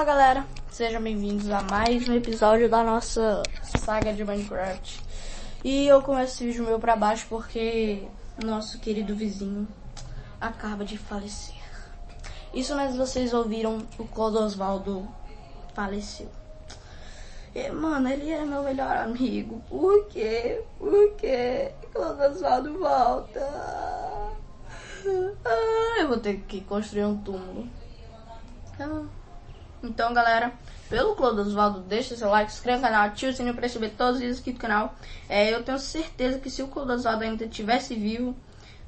Fala galera, sejam bem-vindos a mais um episódio da nossa saga de Minecraft. E eu começo esse vídeo meu pra baixo porque nosso querido vizinho acaba de falecer. Isso mas vocês ouviram o Clodosvaldo faleceu. E, mano, ele era meu melhor amigo. Por quê? Por quê? Clodosvaldo volta. Ah, eu vou ter que construir um túmulo. Ah. Então, galera, pelo Clodo Osvaldo, deixa seu like, inscreva no canal, ative o sininho para receber todos os vídeos aqui do canal. É, eu tenho certeza que se o Clodo Osvaldo ainda estivesse vivo,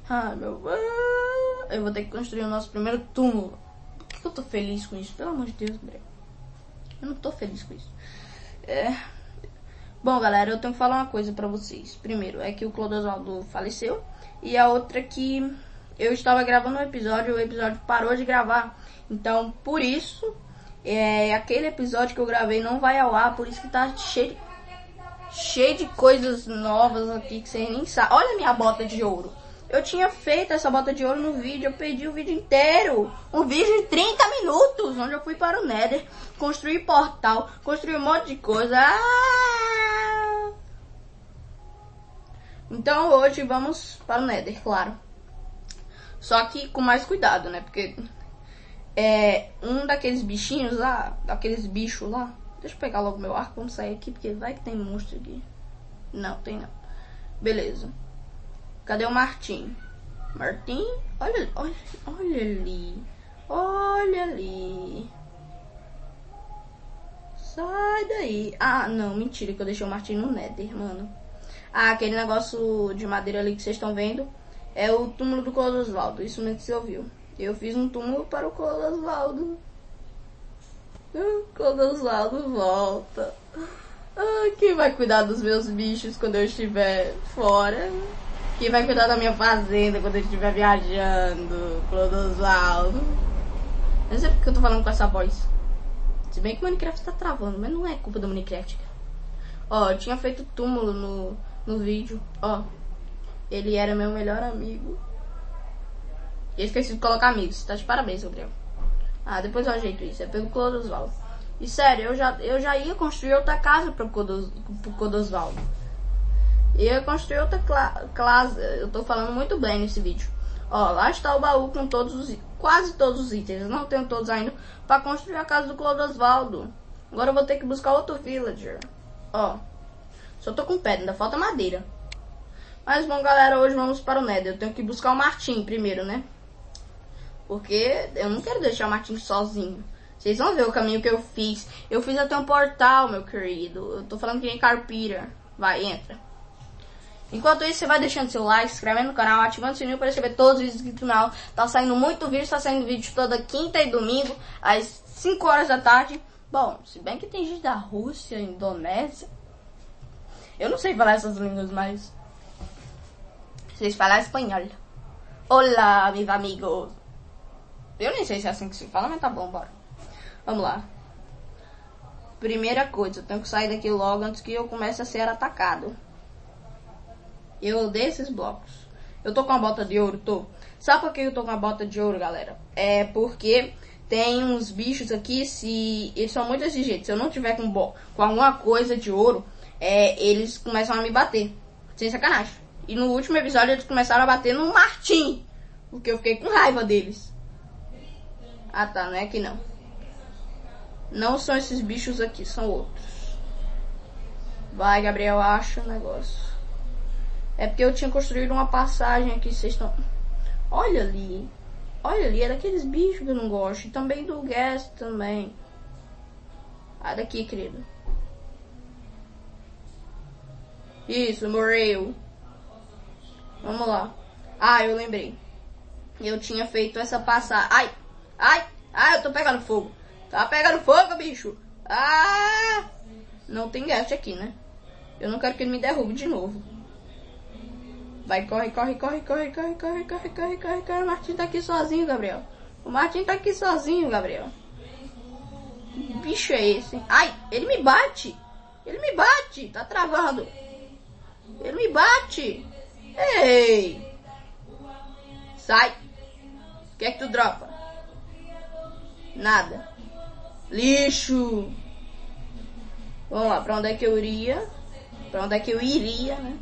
ah, meu, ah, eu vou ter que construir o nosso primeiro túmulo. Por que, eu tô feliz com isso? Pelo amor de Deus, Gabriel. Eu não tô feliz com isso. É... Bom, galera, eu tenho que falar uma coisa pra vocês. Primeiro, é que o Clodo Osvaldo faleceu. E a outra é que eu estava gravando um episódio, o episódio parou de gravar. Então, por isso, é, aquele episódio que eu gravei não vai ao ar, por isso que tá cheio de, cheio de coisas novas aqui que vocês nem sabem. Olha minha bota de ouro. Eu tinha feito essa bota de ouro no vídeo, eu perdi o vídeo inteiro. Um vídeo de 30 minutos, onde eu fui para o Nether, construir portal, construir um monte de coisa. Ah! Então hoje vamos para o Nether, claro. Só que com mais cuidado, né? Porque é, um daqueles bichinhos lá, daqueles bichos lá. Deixa eu pegar logo meu arco, vamos sair aqui, porque vai que tem monstro aqui. Não, tem não. Beleza. Cadê o Martim? Martim? Olha, olha, olha ali. Olha ali. Sai daí. Ah, não, mentira que eu deixei o Martim no Nether, mano. Ah, aquele negócio de madeira ali que vocês estão vendo é o túmulo do Clodosvaldo. Isso mesmo que você ouviu. Eu fiz um túmulo para o Clodosvaldo. O Clodosvaldo volta. Ah, quem vai cuidar dos meus bichos quando eu estiver fora? Quem vai cuidar da minha fazenda quando eu estiver viajando? Clodosvaldo. Não sei porque eu tô falando com essa voz. Se bem que o Minecraft tá travando, mas não é culpa do Minecraft. Ó, eu tinha feito túmulo no, no vídeo. Ó, ele era meu melhor amigo. E esqueci de colocar amigos. Tá de parabéns, Gabriel. Ah, depois eu ajeito isso. É pelo Clodosvaldo. E sério, eu já, eu já ia construir outra casa pro, Codos, pro Clodosvaldo. Ia construir outra casa. Eu tô falando muito bem nesse vídeo. Ó, lá está o baú com todos os quase todos os itens. Eu não tenho todos ainda para construir a casa do Clodosvaldo. Agora eu vou ter que buscar outro villager. Ó, só tô com pedra, ainda falta madeira. Mas bom, galera, hoje vamos para o Nether. Eu tenho que buscar o Martim primeiro, né? Porque eu não quero deixar o Martin sozinho. Vocês vão ver o caminho que eu fiz. Eu fiz até um portal, meu querido. Eu tô falando que nem carpira. Vai, entra. Enquanto isso, você vai deixando seu like, se inscrevendo no canal, ativando o sininho para receber todos os vídeos do canal. Tá saindo muito vídeo, tá saindo vídeo toda quinta e domingo, às 5 horas da tarde. Bom, se bem que tem gente da Rússia, Indonésia. Eu não sei falar essas línguas, mas... Vocês falam espanhol. Olá, meus amigos. Eu nem sei se é assim que se fala, mas tá bom, bora. Vamos lá. Primeira coisa, eu tenho que sair daqui logo antes que eu comece a ser atacado. Eu odeio esses blocos. Eu tô com a bota de ouro, tô. Sabe por que eu tô com a bota de ouro, galera? É porque tem uns bichos aqui, se eles são muito jeito. Se eu não tiver com, com alguma coisa de ouro, é, eles começam a me bater. Sem sacanagem. E no último episódio eles começaram a bater no Martim. Porque eu fiquei com raiva deles. Ah tá, não é aqui não. Não são esses bichos aqui, são outros. Vai, Gabriel, acha o negócio. É porque eu tinha construído uma passagem aqui, vocês estão... Olha ali. Olha ali, é daqueles bichos que eu não gosto. E também do gas também. Ah, daqui, querido. Isso, morreu. Vamos lá. Ah, eu lembrei. Eu tinha feito essa passagem. Ai! Ai, ai, eu tô pegando fogo. Tá pegando fogo, bicho. Ah! Não tem gas aqui, né? Eu não quero que ele me derrube de novo. Vai, corre, corre, corre, corre, corre, corre, corre, corre, corre, corre. O Martin tá aqui sozinho, Gabriel. O Martin tá aqui sozinho, Gabriel. Que bicho é esse? Ai, ele me bate. Ele me bate. Tá travando. Ele me bate. Ei. Sai. O que é que tu dropa? Nada. Lixo! Vamos lá, pra onde é que eu iria? Pra onde é que eu iria, né?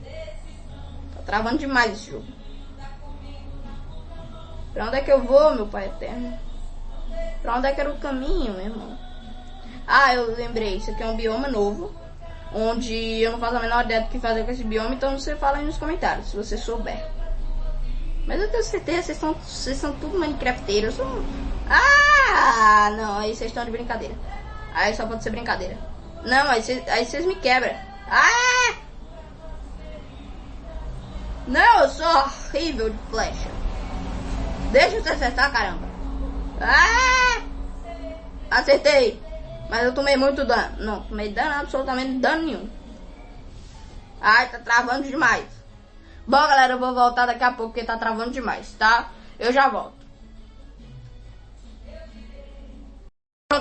Tá travando demais esse jogo. Pra onde é que eu vou, meu pai eterno? Pra onde é que era o caminho, meu irmão? Ah, eu lembrei, isso aqui é um bioma novo. Onde eu não faço a menor ideia do que fazer com esse bioma, então você fala aí nos comentários, se você souber. Mas eu tenho certeza, vocês são, vocês são tudo minecrafteiros. São... Ah, não, aí vocês estão de brincadeira. Aí só pode ser brincadeira. Não, aí vocês, me quebram. Ah! Não, eu sou horrível de flecha. Deixa eu acertar, caramba. Ah! Acertei. Mas eu tomei muito dano. Não, tomei dano absolutamente dano nenhum. Ai, tá travando demais. Bom, galera, eu vou voltar daqui a pouco porque tá travando demais, tá? Eu já volto.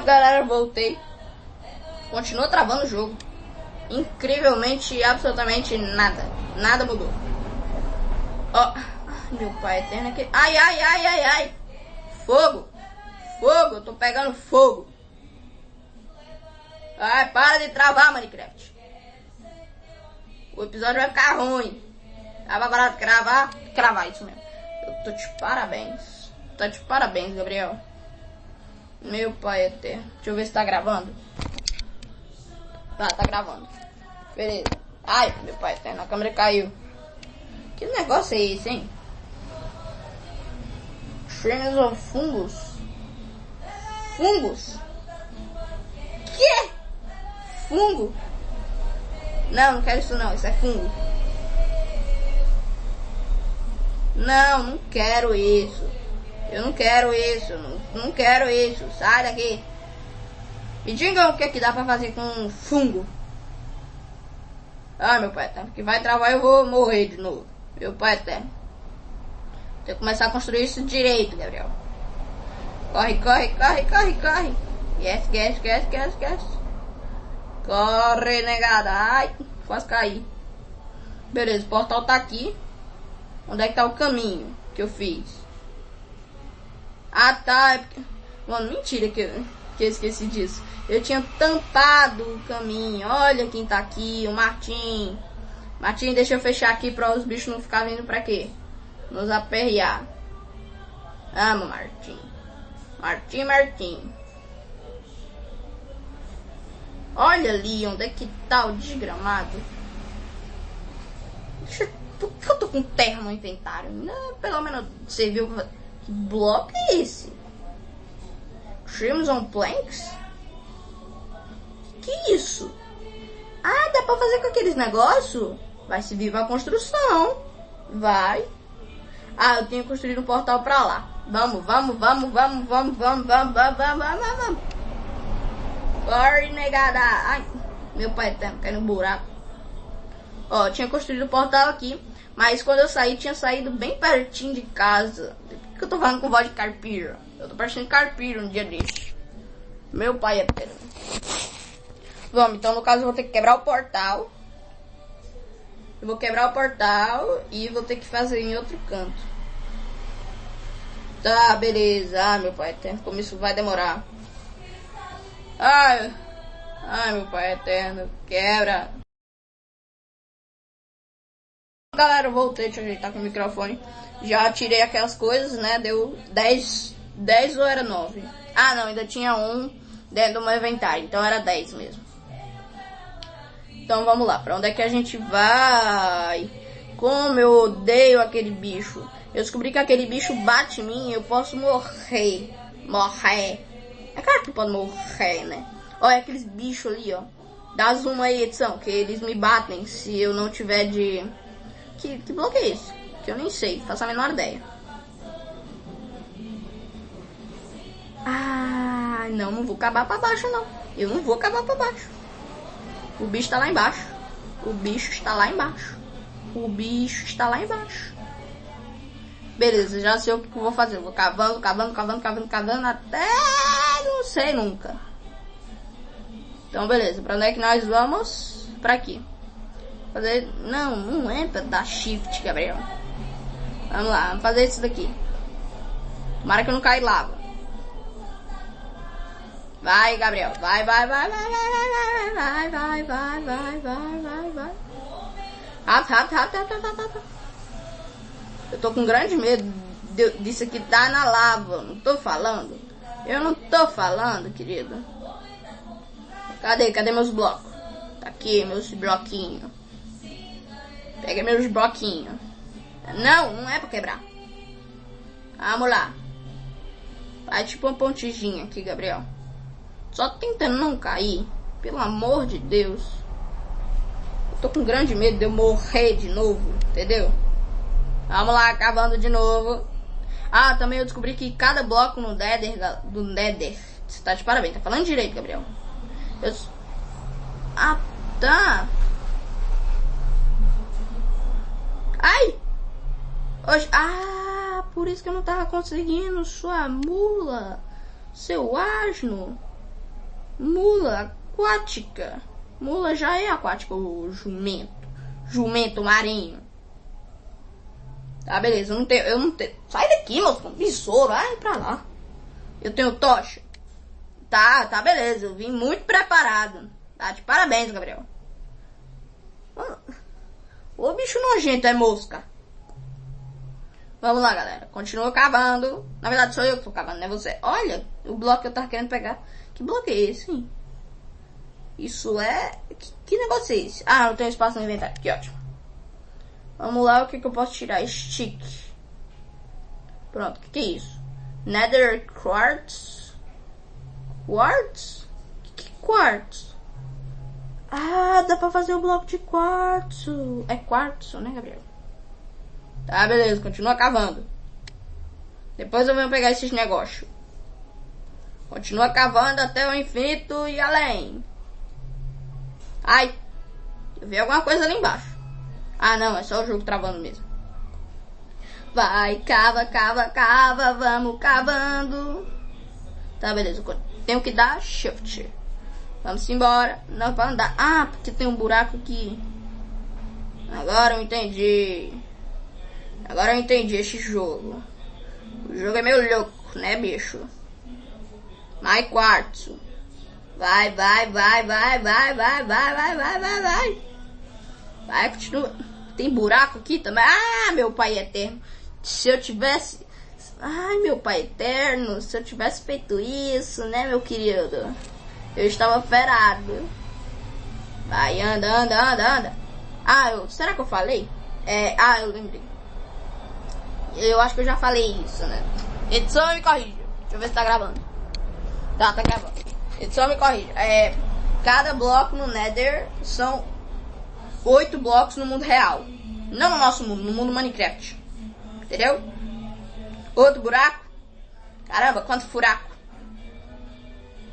Galera, voltei. Continua travando o jogo. Incrivelmente, absolutamente nada. Nada mudou. Ó, oh, meu pai eterno aqui. Ai, ai, ai, ai, ai. Fogo. Fogo, eu tô pegando fogo. Ai, para de travar, Minecraft. O episódio vai ficar ruim. Tava barato cravar? Cravar isso mesmo. Eu tô de parabéns. Tá de parabéns, Gabriel. Meu pai eterno. Deixa eu ver se tá gravando. Tá, tá gravando. Beleza. Ai, meu pai eterno, a câmera caiu. Que negócio é esse, hein? Shrines of Fungus. Fungus? Que? Fungo? Não, não quero isso não, isso é fungo. Não, não quero isso. Eu não quero isso, não, não quero isso. Sai daqui. Me digam o que, é que dá pra fazer com fungo. Ah, meu pai eterno, que vai travar eu vou morrer de novo. Meu pai eterno. Tem que começar a construir isso direito, Gabriel. Corre, corre, corre, corre, corre. Yes, yes, yes, yes, yes. Corre, negada. Ai, quase caí. Beleza, o portal tá aqui. Onde é que tá o caminho que eu fiz? Ah, tá. É Mano, mentira que eu, que eu esqueci disso. Eu tinha tampado o caminho. Olha quem tá aqui, o Martim. Martim, deixa eu fechar aqui para os bichos não ficar vindo pra quê? Nos aperrear. Amo Martim. Martim, Martim. Olha ali onde é que tá o desgramado. Por que eu tô com terra no inventário? Não, pelo menos você viu que bloco é esse? Crimson Planks? Que isso? Ah, dá pra fazer com aqueles negócios? Vai se viva a construção. Vai. Ah, eu tenho construído um portal pra lá. Vamos, vamos, vamos, vamos, vamos, vamos, vamos, vamos, vamos, vamos, vamos. Corre, negada. Ai, meu pai tá caindo no buraco. Ó, tinha construído o portal aqui. Mas quando eu saí, tinha saído bem pertinho de casa. Que eu tô falando com voz de carpiro? Eu tô parecendo carpiro um dia desse. Meu pai é eterno. Vamos, então no caso eu vou ter que quebrar o portal. Eu vou quebrar o portal e vou ter que fazer em outro canto. Tá, beleza. Ah, meu pai eterno, como isso vai demorar. Ai, ai, meu pai eterno, quebra. Galera, eu voltei, deixa eu ajeitar com o microfone. Já tirei aquelas coisas, né? Deu 10, 10 ou era 9? Ah, não, ainda tinha um dentro do meu inventário, então era 10 mesmo. Então vamos lá, pra onde é que a gente vai? Como eu odeio aquele bicho. Eu descobri que aquele bicho bate em mim eu posso morrer. Morrer. É claro que pode morrer, né? Olha aqueles bichos ali, ó. Dá zoom aí, edição, que eles me batem se eu não tiver de... Que, que bloco é esse? Que eu nem sei, faço a menor ideia. Ah, não, não vou acabar pra baixo, não. Eu não vou acabar pra baixo. O bicho tá lá embaixo. O bicho está lá embaixo. O bicho está lá embaixo. Beleza, já sei o que eu vou fazer. Eu vou cavando, cavando, cavando, cavando, cavando até não sei nunca. Então, beleza. Pra onde é que nós vamos? Pra aqui. Fazer... Não, não é pra dar shift, Gabriel. Vamos lá, vamos fazer isso daqui. Tomara que eu não caia lava. Vai, Gabriel. Vai, vai, vai, vai, vai, vai, vai, vai, vai, vai, vai, vai, vai. Rápido, rápido, rápido, rápido, rápido. Eu tô com grande medo disso aqui dar na lava. Não tô falando. Eu não tô falando, querido. Cadê? Cadê meus blocos? Tá aqui, meus bloquinhos. Pega meus bloquinhos. Não, não é pra quebrar. Vamos lá. Vai tipo uma pontezinha aqui, Gabriel. Só tentando não cair. Pelo amor de Deus. Eu tô com grande medo de eu morrer de novo, entendeu? Vamos lá, cavando de novo. Ah, também eu descobri que cada bloco no Nether, do Nether, você tá de parabéns, tá falando direito, Gabriel. Eu... Ah, tá. Ai! Hoje... Ah, por isso que eu não tava conseguindo, sua mula. Seu asno. Mula aquática. Mula já é aquática, o jumento. Jumento marinho. Tá, beleza. Eu não tenho. Eu não tenho. Sai daqui, com Besouro. Vai pra lá. Eu tenho tocha. Tá, tá, beleza. Eu vim muito preparado. Tá, de parabéns, Gabriel. Ô bicho nojento, é mosca. Vamos lá, galera. Continua cavando. Na verdade, sou eu que tô cavando, não é você. Olha, o bloco que eu tava querendo pegar. Que bloco é esse, hein? Isso é. Que, que negócio é esse? Ah, não tem espaço no inventário. Que ótimo. Vamos lá, o que, que eu posso tirar? Stick. Pronto, o que, que é isso? Nether Quartz. Quartz? Que, que quartz? Ah, dá pra fazer o bloco de quartzo. É quartzo, né, Gabriel? Tá, beleza, continua cavando. Depois eu venho pegar esses negócios. Continua cavando até o infinito e além. Ai, eu vi alguma coisa ali embaixo. Ah, não, é só o jogo travando mesmo. Vai, cava, cava, cava, vamos cavando. Tá, beleza. Tenho que dar shift. Vamos embora. Não, pra andar. Ah, porque tem um buraco aqui. Agora eu entendi. Agora eu entendi esse jogo. O jogo é meio louco, né, bicho? Mais quartzo. Vai, vai, vai, vai, vai, vai, vai, vai, vai, vai, vai. Vai, continua. Tem buraco aqui também. Ah, meu pai eterno. Se eu tivesse. Ai, meu pai eterno. Se eu tivesse feito isso, né, meu querido? Eu estava ferado. Vai, anda, anda, anda, anda. Ah, eu, será que eu falei? É, ah, eu lembrei. Eu acho que eu já falei isso, né? Edição me corrija. Deixa eu ver se tá gravando. Tá, tá gravando. Edição me corrija. É, cada bloco no Nether são oito blocos no mundo real. Não no nosso mundo, no mundo Minecraft. Entendeu? Outro buraco. Caramba, quanto furaco.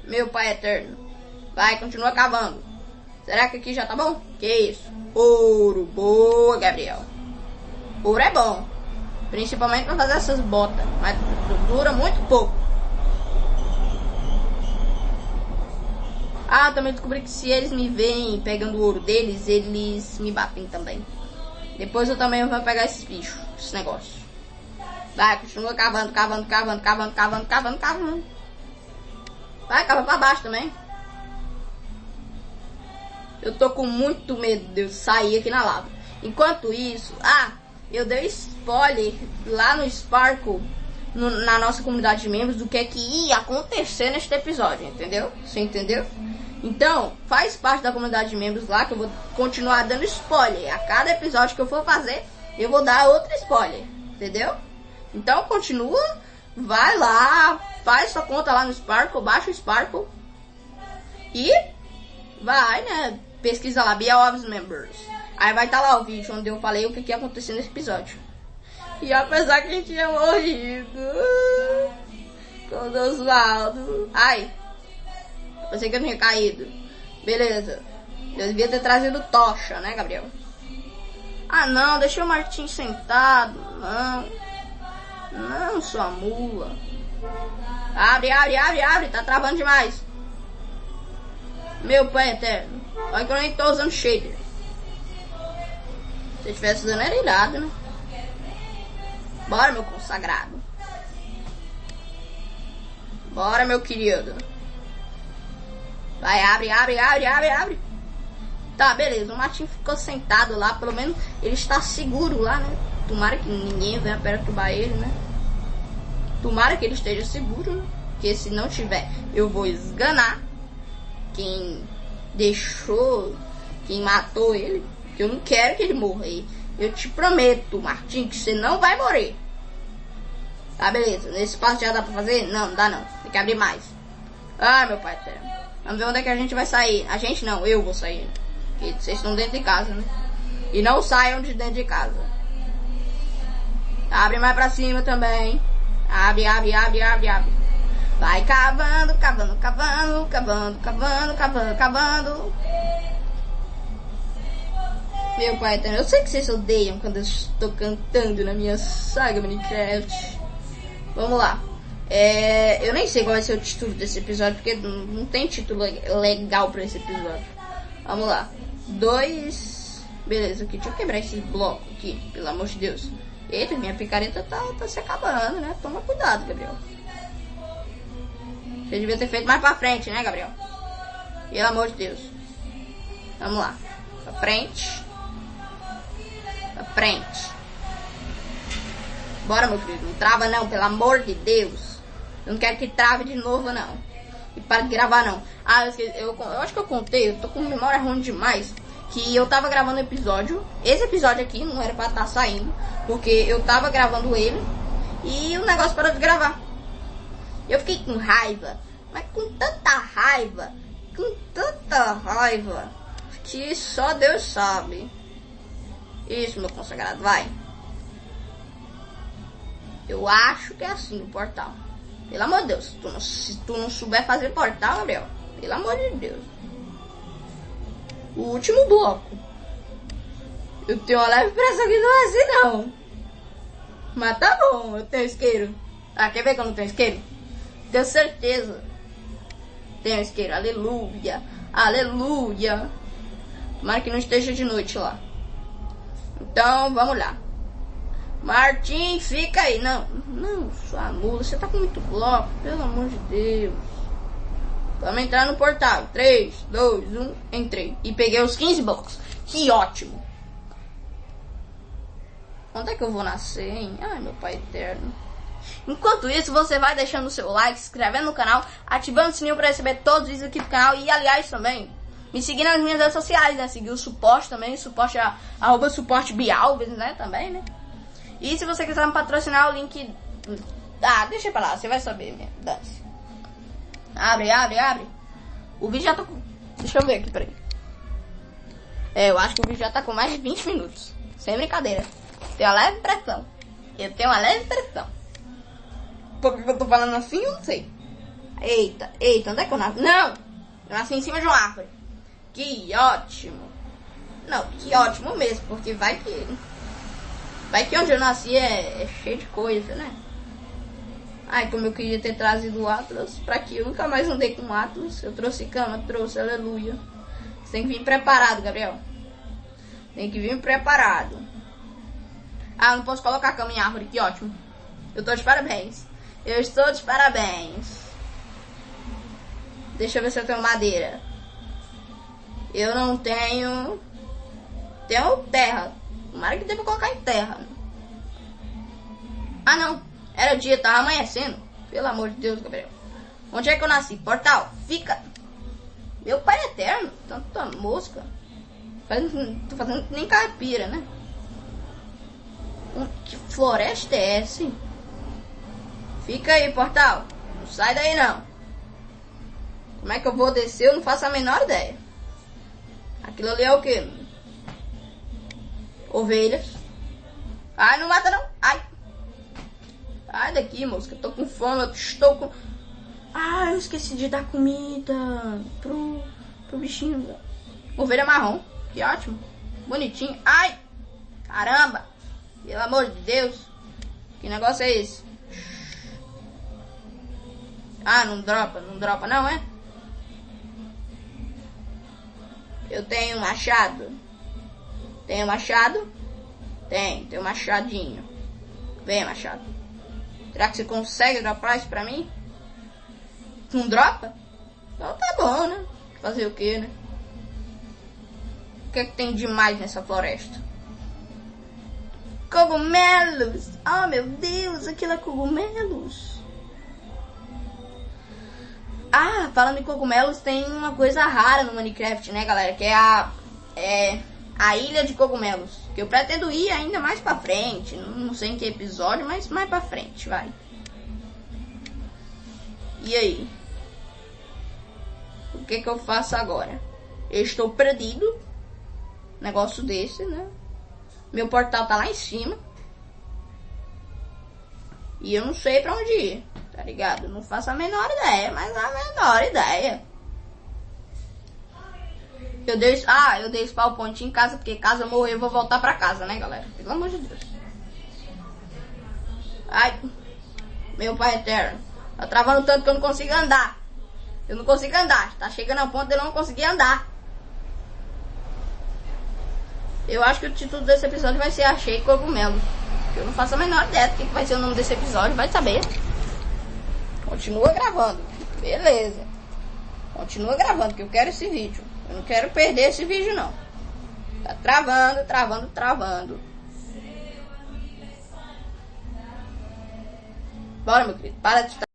Meu pai eterno. Vai, continua cavando. Será que aqui já tá bom? Que isso? Ouro. Boa, Gabriel. Ouro é bom. Principalmente pra fazer essas botas. Mas dura muito pouco. Ah, também descobri que se eles me veem pegando o ouro deles, eles me batem também. Depois eu também vou pegar esses bichos, esse negócio. Vai, continua cavando, cavando, cavando, cavando, cavando, cavando, cavando. Vai, cava pra baixo também. Eu tô com muito medo de eu sair aqui na lava. Enquanto isso, ah, eu dei spoiler lá no Sparkle, no- na nossa comunidade de membros, do que é que ia acontecer neste episódio, entendeu? Você entendeu? Então, faz parte da comunidade de membros lá que eu vou continuar dando spoiler. A cada episódio que eu for fazer, eu vou dar outro spoiler, entendeu? Então, continua, vai lá, faz sua conta lá no Sparkle, baixa o Sparkle e vai, né? Pesquisa lá, Be Ops Members. Aí vai estar lá o vídeo onde eu falei o que, que ia acontecer nesse episódio. E apesar que a gente tinha morrido com o Osvaldo. Ai, pensei que eu tinha caído. Beleza. Eu devia ter trazido tocha, né, Gabriel? Ah, não, deixa o Martim sentado. Não. Não, sua mula. Abre, abre, abre, abre. Tá travando demais. Meu pai eterno. Olha que eu nem tô usando shader. Se eu tivesse usando era irado, né? Bora, meu consagrado. Bora, meu querido. Vai, abre, abre, abre, abre, abre. Tá, beleza. O Martin ficou sentado lá. Pelo menos ele está seguro lá, né? Tomara que ninguém venha perturbar ele, né? Tomara que ele esteja seguro, né? Porque se não tiver, eu vou esganar quem deixou, quem matou ele. Que eu não quero que ele morra. Eu te prometo, Martin, que você não vai morrer. Tá, beleza. Nesse espaço já dá pra fazer? Não, não dá não. Tem que abrir mais. Ah, meu pai eterno. Vamos ver onde é que a gente vai sair. A gente não, eu vou sair. Porque vocês estão dentro de casa, né? E não saiam de dentro de casa. Abre mais pra cima também. Abre, abre, abre, abre, abre. Vai cavando, cavando, cavando, cavando, cavando, cavando, cavando. Meu pai, eu sei que vocês odeiam quando eu estou cantando na minha saga Minecraft. Vamos lá. É, eu nem sei qual vai ser o título desse episódio, porque não, tem título legal pra esse episódio. Vamos lá. Dois. Beleza, aqui. Deixa eu quebrar esse bloco aqui, pelo amor de Deus. Eita, minha picareta tá, tá se acabando, né? Toma cuidado, Gabriel. Você devia ter feito mais pra frente, né, Gabriel? Pelo amor de Deus. Vamos lá. Pra frente. Pra frente. Bora, meu filho. Não trava não, pelo amor de Deus. Eu não quero que trave de novo, não. E para de gravar, não. Ah, eu, eu, eu acho que eu contei, eu tô com memória ruim demais. Que eu tava gravando episódio. Esse episódio aqui não era pra estar tá saindo. Porque eu tava gravando ele. E o negócio parou de gravar. Eu fiquei com raiva. Mas com tanta raiva. Com tanta raiva. Que só Deus sabe. Isso, meu consagrado, vai. Eu acho que é assim o portal. Pelo amor de Deus, tu não, se tu não souber fazer portal, Gabriel, pelo amor de Deus. O último bloco. Eu tenho uma leve impressão que não é assim, não. Mas tá bom, eu tenho isqueiro. Ah, quer ver que eu não tenho isqueiro? Tenho certeza. Tenho isqueiro, aleluia. Aleluia. Tomara que não esteja de noite lá. Então, vamos lá. Martim, fica aí. Não, não, sua mula, você tá com muito bloco, pelo amor de Deus. Vamos entrar no portal. 3, 2, 1, entrei. E peguei os 15 blocos. Que ótimo. Onde é que eu vou nascer, hein? Ai, meu pai eterno. Enquanto isso, você vai deixando o seu like, se inscrevendo no canal, ativando o sininho para receber todos os vídeos aqui do canal. E, aliás, também, me seguir nas minhas redes sociais, né? Seguir o suporte também, suporte, arroba suporte Bialves, né? Também, né? E se você quiser me patrocinar, o link... Ah, deixa pra lá, você vai saber mesmo. Dance. Abre, abre, abre. O vídeo já tá com... Deixa eu ver aqui, peraí. É, eu acho que o vídeo já tá com mais de 20 minutos. Sem brincadeira. Tenho uma leve impressão. Eu tenho uma leve impressão. Por que eu tô falando assim, eu não sei. Eita, eita, onde é que eu nasci? Não! Eu nasci em cima de uma árvore. Que ótimo. Não, que ótimo mesmo, porque vai que... Vai que onde eu nasci é, é cheio de coisa, né? Ai, como eu queria ter trazido o Atlas pra que eu nunca mais andei com o Atlas. Eu trouxe cama, trouxe, aleluia. Você tem que vir preparado, Gabriel. Tem que vir preparado. Ah, não posso colocar cama em árvore, que ótimo. Eu tô de parabéns. Eu estou de parabéns. Deixa eu ver se eu tenho madeira. Eu não tenho. Tenho terra. Tomara que pra colocar em terra. Ah, não. Era dia, tava amanhecendo. Pelo amor de Deus, Gabriel. Onde é que eu nasci? Portal. Fica. Meu pai é eterno. Tanta mosca. Faz, tô fazendo nem caipira, né? Que floresta é essa? Fica aí, portal. Não sai daí, não. Como é que eu vou descer? Eu não faço a menor ideia. Aquilo ali é o quê? Ovelhas. Ai, não mata não. Ai. Ai daqui, moça. Eu tô com fome. Eu estou com... Ah, eu esqueci de dar comida pro, pro bichinho. Ovelha marrom. Que ótimo. Bonitinho. Ai. Caramba. Pelo amor de Deus. Que negócio é esse? Ah, não dropa. Não dropa não, é? Eu tenho machado. Tem machado? Tem, tem um machadinho. Vem, machado. Será que você consegue dropar isso pra mim? Não dropa? Então tá bom, né? Fazer o que, né? O que é que tem demais nessa floresta? Cogumelos! Oh meu Deus, aquilo é cogumelos! Ah, falando em cogumelos, tem uma coisa rara no Minecraft, né, galera? Que é a. É a Ilha de Cogumelos. Que eu pretendo ir ainda mais pra frente. Não sei em que episódio, mas mais pra frente, vai. E aí? O que que eu faço agora? Eu estou perdido. Negócio desse, né? Meu portal tá lá em cima. E eu não sei pra onde ir, tá ligado? Não faço a menor ideia, mas a menor ideia. Eu dei, ah, eu dei spawn point em casa, porque caso eu morrer eu vou voltar pra casa, né, galera? Pelo amor de Deus. Ai, meu pai eterno. Tá travando tanto que eu não consigo andar. Eu não consigo andar. Tá chegando a ponto de eu não conseguir andar. Eu acho que o título desse episódio vai ser Achei Cogumelo. Eu não faço a menor ideia do que vai ser o nome desse episódio, vai saber. Continua gravando. Beleza. Continua gravando, que eu quero esse vídeo. Eu não quero perder esse vídeo não. Tá travando, travando, travando. Bora, meu querido. Para de estar.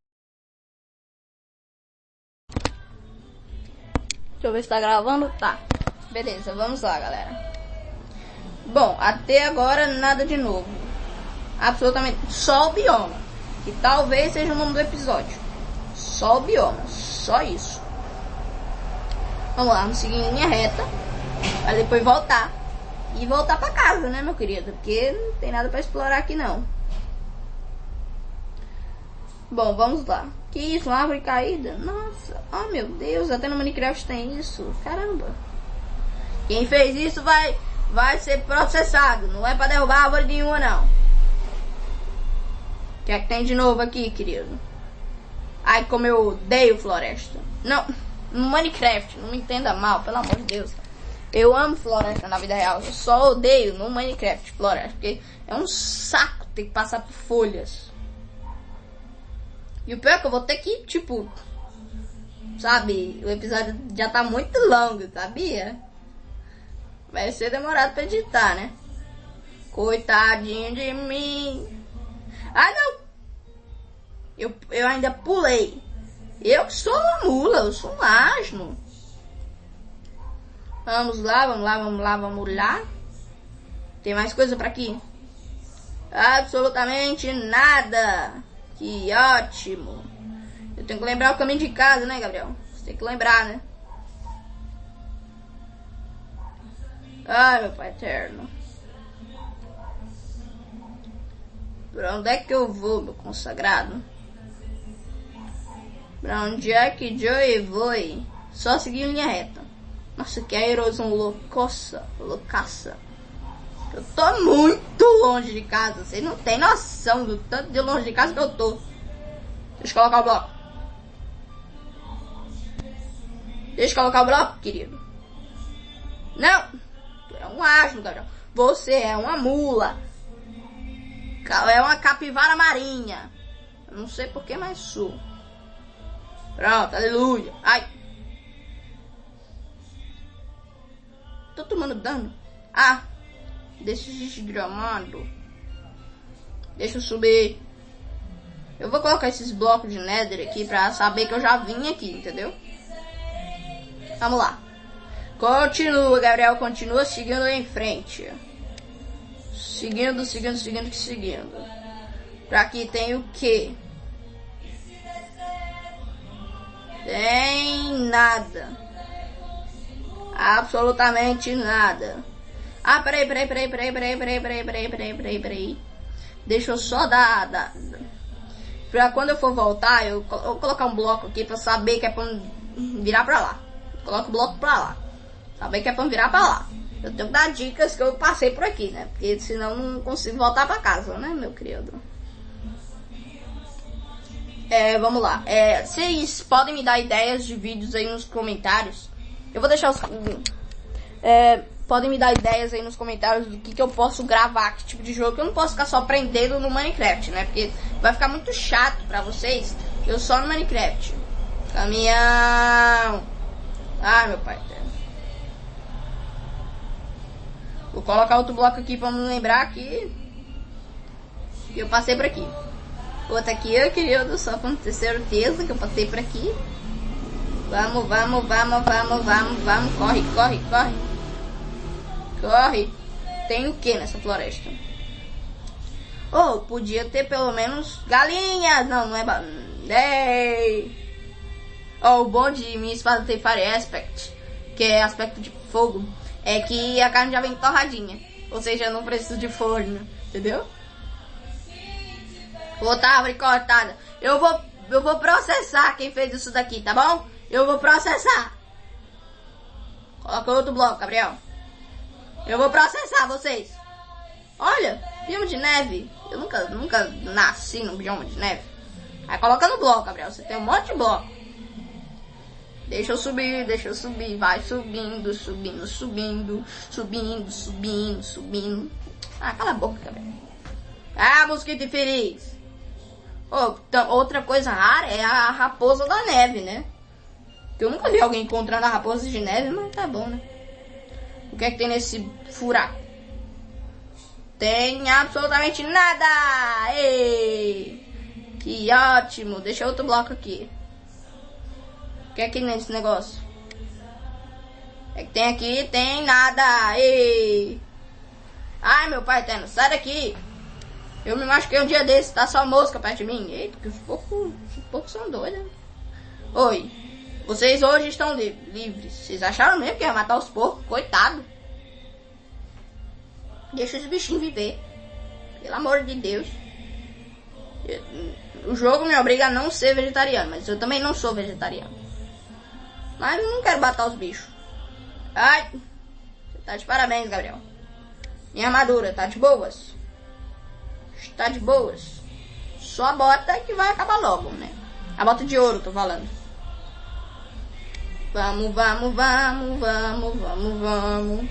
Deixa eu ver se tá gravando. Tá. Beleza, vamos lá, galera. Bom, até agora nada de novo. Absolutamente. Só o bioma. Que talvez seja o nome do episódio. Só o bioma. Só isso. Vamos lá, vamos seguir em linha reta. Pra depois voltar. E voltar pra casa, né, meu querido? Porque não tem nada pra explorar aqui, não. Bom, vamos lá. Que isso? Uma árvore caída? Nossa. Oh, meu Deus. Até no Minecraft tem isso. Caramba. Quem fez isso vai, vai ser processado. Não é pra derrubar árvore nenhuma, não. O que é que tem de novo aqui, querido? Ai, como eu odeio floresta. Não no Minecraft, não me entenda mal, pelo amor de Deus. Eu amo floresta na vida real, eu só odeio no Minecraft floresta, porque é um saco ter que passar por folhas. E o pior é que eu vou ter que, tipo, sabe, o episódio já tá muito longo, sabia? Vai ser demorado pra editar, né? Coitadinho de mim. Ah, não! Eu, eu ainda pulei. Eu sou uma mula, eu sou um asno. Vamos lá, vamos lá, vamos lá, vamos lá. Tem mais coisa para aqui? Absolutamente nada. Que ótimo. Eu tenho que lembrar o caminho de casa, né, Gabriel? Você tem que lembrar, né? Ai, meu pai eterno. Pra onde é que eu vou, meu consagrado? Pra onde é que Joey foi? Só seguir linha reta. Nossa, que aerosão loucoça, loucaça. Eu tô muito longe de casa. Vocês não tem noção do tanto de longe de casa que eu tô. Deixa eu colocar o bloco. Deixa eu colocar o bloco, querido. Não. Tu é um asno, Gabriel. Você é uma mula. É uma capivara marinha. Não sei por que, mas sou. Pronto, aleluia. Ai. Tô tomando dano. Ah. Deixa desgramado. Deixa eu subir. Eu vou colocar esses blocos de nether aqui pra saber que eu já vim aqui, entendeu? Vamos lá. Continua, Gabriel. Continua seguindo em frente. Seguindo, seguindo, seguindo, seguindo. Pra aqui tem o que? Tem nada. Absolutamente nada. Ah, peraí, peraí, peraí, peraí, peraí, peraí, peraí, peraí, peraí, peraí, peraí. Deixa eu só dar, dar, Pra quando eu for voltar, eu, vou colocar um bloco aqui pra saber que é pra virar pra lá. Coloco o bloco pra lá. Saber que é pra virar pra lá. Eu tenho que dar dicas que eu passei por aqui, né? Porque senão não consigo voltar pra casa, né, meu querido? É, vamos lá. É, vocês podem me dar ideias de vídeos aí nos comentários. Eu vou deixar os. É, podem me dar ideias aí nos comentários do que, que eu posso gravar, que tipo de jogo. Eu não posso ficar só aprendendo no Minecraft, né? Porque vai ficar muito chato pra vocês. Eu só no Minecraft. Caminhão. Ai, meu pai. Vou colocar outro bloco aqui pra me lembrar que eu passei por aqui. Outra aqui, eu queria só com certeza que eu passei por aqui. Vamos, vamos, vamos, vamos, vamos, vamos. Corre, corre, corre. Corre. Tem o que nessa floresta? Oh, podia ter pelo menos galinhas. Não, não é... Ei. Oh, o bom de minha espada tem Fire Aspect, que é aspecto de fogo, é que a carne já vem torradinha. Ou seja, eu não preciso de forno, entendeu? Outra árvore cortada. Eu vou, eu vou processar quem fez isso daqui, tá bom? Eu vou processar. Coloca outro bloco, Gabriel. Eu vou processar vocês. Olha, bioma de neve. Eu nunca, nunca nasci no bioma de neve. Aí coloca no bloco, Gabriel. Você tem um monte de bloco. Deixa eu subir, deixa eu subir. Vai subindo, subindo, subindo, subindo, subindo, subindo. Ah, cala a boca, Gabriel. Ah, mosquito infeliz. Oh, outra coisa rara é a raposa da neve, né? Eu nunca vi alguém encontrando a raposa de neve, mas tá bom, né? O que é que tem nesse furaco? Tem absolutamente nada! Ei! Que ótimo! Deixa outro bloco aqui. O que é que tem nesse negócio? É que tem aqui, tem nada! Ei! Ai, meu pai eterno, sai daqui! Eu me machuquei um dia desse, tá só mosca perto de mim. Eita, que os poucos, os poucos são doidos. Oi, vocês hoje estão li livres. Vocês acharam mesmo que ia matar os porcos? Coitado. Deixa os bichinhos viver. Pelo amor de Deus. O jogo me obriga a não ser vegetariano, mas eu também não sou vegetariano. Mas eu não quero matar os bichos. Ai, você tá de parabéns, Gabriel. Minha armadura, tá de boas? Está de boas. Só a bota que vai acabar logo, né? A bota de ouro, tô falando. Vamos, vamos, vamos, vamos, vamos, vamos.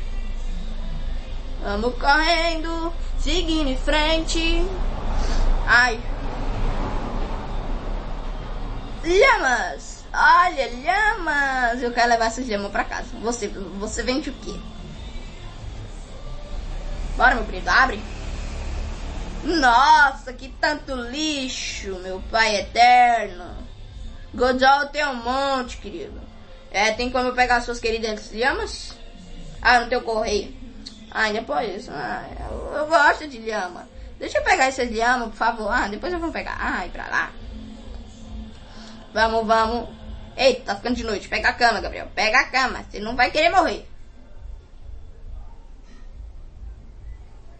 Vamos correndo, seguindo em frente. Ai. Lhamas! Olha, lhamas! Eu quero levar essas lhamas pra casa. Você, você vende o quê? Bora, meu querido, abre. Nossa, que tanto lixo, meu pai eterno. Godol tem um monte, querido. É, tem como pegar suas queridas lhamas? Ah, não tem o correio. Ah, depois. Ah, eu, eu, gosto de lhama. Deixa eu pegar essas lhamas, por favor. Ah, depois eu vou pegar. Ai, pra lá. Vamos, vamos. Eita, tá ficando de noite. Pega a cama, Gabriel. Pega a cama. Você não vai querer morrer.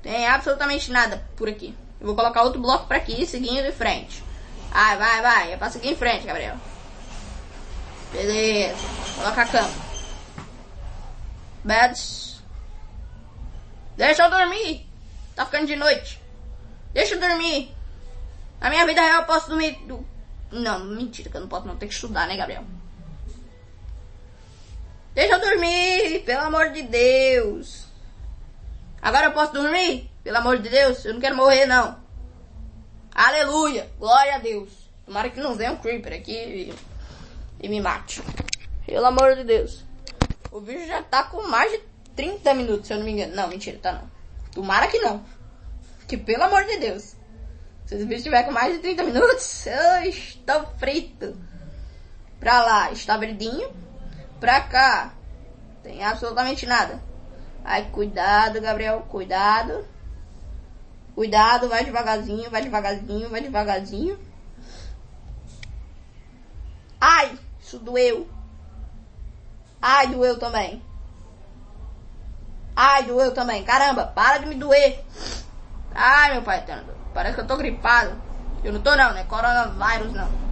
Tem absolutamente nada por aqui. Eu vou colocar outro bloco pra aqui, seguindo em frente. Ai, vai, vai. É pra seguir em frente, Gabriel. Beleza. Coloca a cama. Beds. Deixa eu dormir. Tá ficando de noite. Deixa eu dormir. Na minha vida real eu posso dormir. Do... Não, mentira, que eu não posso não. Tem que estudar, né, Gabriel? Deixa eu dormir, pelo amor de Deus. Agora eu posso dormir? Pelo amor de Deus, eu não quero morrer, não. Aleluia, glória a Deus. Tomara que não venha um creeper aqui e, e me mate. Pelo amor de Deus. O vídeo já tá com mais de 30 minutos, se eu não me engano. Não, mentira, tá não. Tomara que não. Que pelo amor de Deus. Se esse vídeo estiver com mais de 30 minutos, eu estou frito. Pra lá está verdinho. Pra cá tem absolutamente nada. Ai, cuidado, Gabriel, cuidado. Cuidado, vai devagarzinho, vai devagarzinho, vai devagarzinho. Ai, isso doeu. Ai, doeu também. Ai, doeu também. Caramba, para de me doer. Ai, meu pai. Parece que eu tô gripado. Eu não tô não, né? Coronavírus não.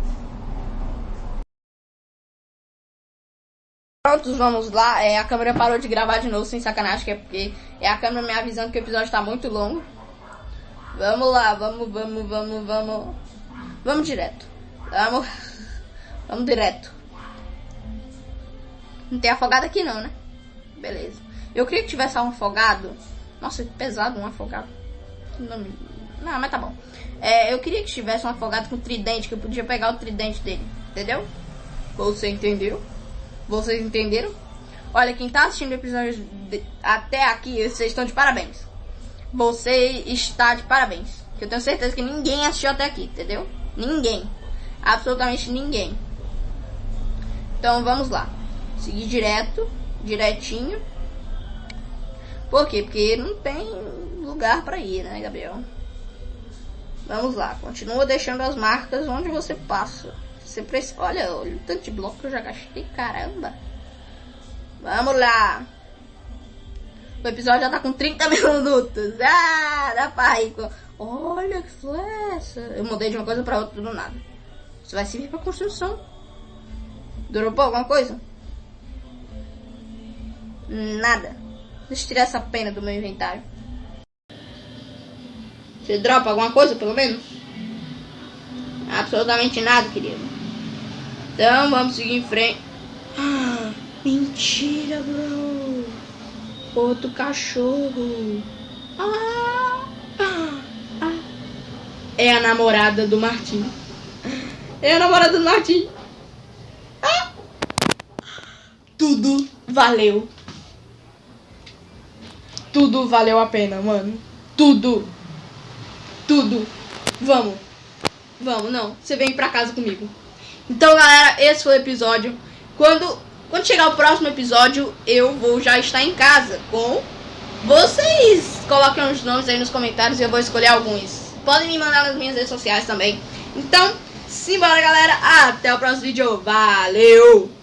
Prontos, vamos lá. É, a câmera parou de gravar de novo, sem sacanagem, que é porque é a câmera me avisando que o episódio está muito longo. Vamos lá, vamos, vamos, vamos, vamos. Vamos direto. Vamos. Vamos direto. Não tem afogado aqui não, né? Beleza. Eu queria que tivesse um afogado. Nossa, que pesado um afogado. Não, não mas tá bom. É, eu queria que tivesse um afogado com tridente, que eu podia pegar o tridente dele. Entendeu? Você entendeu? Vocês entenderam? Olha, quem tá assistindo o episódio de, até aqui, vocês estão de parabéns. Você está de parabéns. Eu tenho certeza que ninguém assistiu até aqui, entendeu? Ninguém. Absolutamente ninguém. Então vamos lá. Seguir direto, direitinho. Por quê? Porque não tem lugar para ir, né, Gabriel? Vamos lá, continua deixando as marcas onde você passa. Você precisa. Olha, olha o tanto de bloco que eu já gastei, caramba. Vamos lá. O episódio já tá com 30 minutos. Ah, dá pra ir. Olha que flecha. Eu mudei de uma coisa pra outra do nada. Isso vai servir pra construção. Dropou alguma coisa? Nada. Deixa eu tirar essa pena do meu inventário. Você dropa alguma coisa, pelo menos? Absolutamente nada, querido. Então, vamos seguir em frente. Ah, mentira, bro. Outro cachorro. Ah, ah, ah. É a namorada do Martim. É a namorada do Martim. Ah. Tudo valeu. Tudo valeu a pena, mano. Tudo. Tudo. Vamos. Vamos, não. Você vem pra casa comigo. Então, galera, esse foi o episódio. Quando, quando chegar o próximo episódio, eu vou já estar em casa com vocês. Coloquem os nomes aí nos comentários e eu vou escolher alguns. Podem me mandar nas minhas redes sociais também. Então, simbora, galera. Até o próximo vídeo. Valeu!